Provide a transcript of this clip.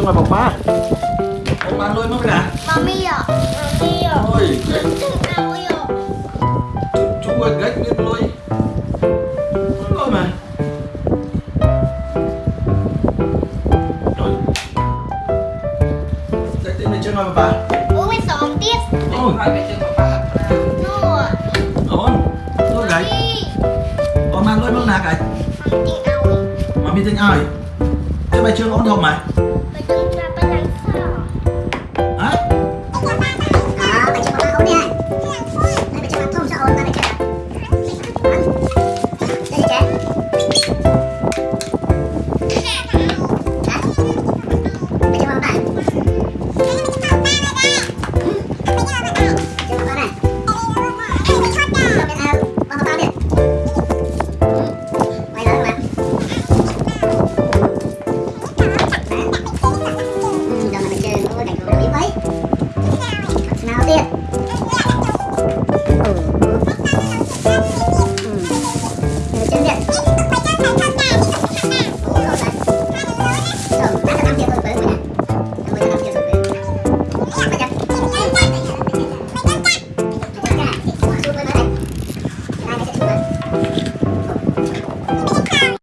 Trương là bọc ba Bọc ba nuôi mất rồi à? Mami ạ. Mami ạ. Ôi Mami ạ. Chú quên gách biết nuôi. Rồi mà. Rồi. Dạy tên về Trương là bọc ba Bố mới sống tiếp Ôi. Hỏi về Trương bọc ba Nô Ôn Thôi gách Bọc ba nuôi mất nạc gách Mami tên ai Mami tên ai Thế bài Trương ổn không mày?